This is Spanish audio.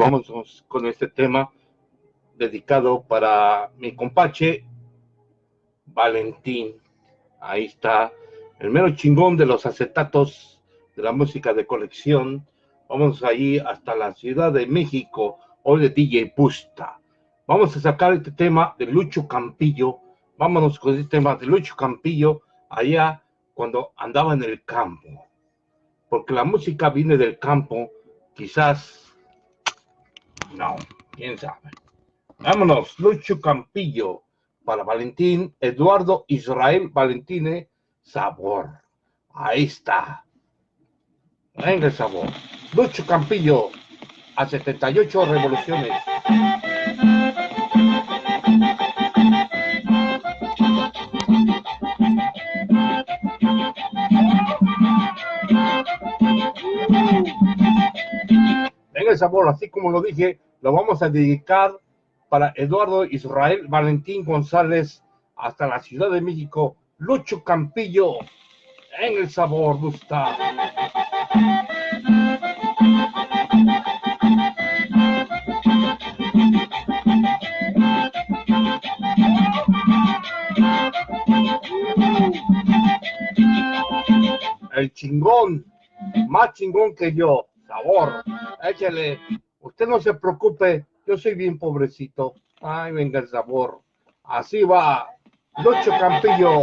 vamos con este tema dedicado para mi compache Valentín. Ahí está, el mero chingón de los acetatos de la música de colección. Vamos allí hasta la Ciudad de México, hoy de DJ Pusta. Vamos a sacar este tema de Lucho Campillo. Vámonos con este tema de Lucho Campillo allá cuando andaba en el campo. Porque la música viene del campo, quizás no, quién sabe. Vámonos, Lucho Campillo para Valentín Eduardo Israel Valentine Sabor. Ahí está. Venga el sabor. Lucho Campillo a 78 revoluciones. Sabor, así como lo dije, lo vamos a dedicar para Eduardo Israel Valentín González hasta la Ciudad de México, Lucho Campillo en el sabor gusta. El chingón, más chingón que yo, sabor, échale, usted no se preocupe, yo soy bien pobrecito. Ay, venga el sabor. Así va. Lucho Campillo.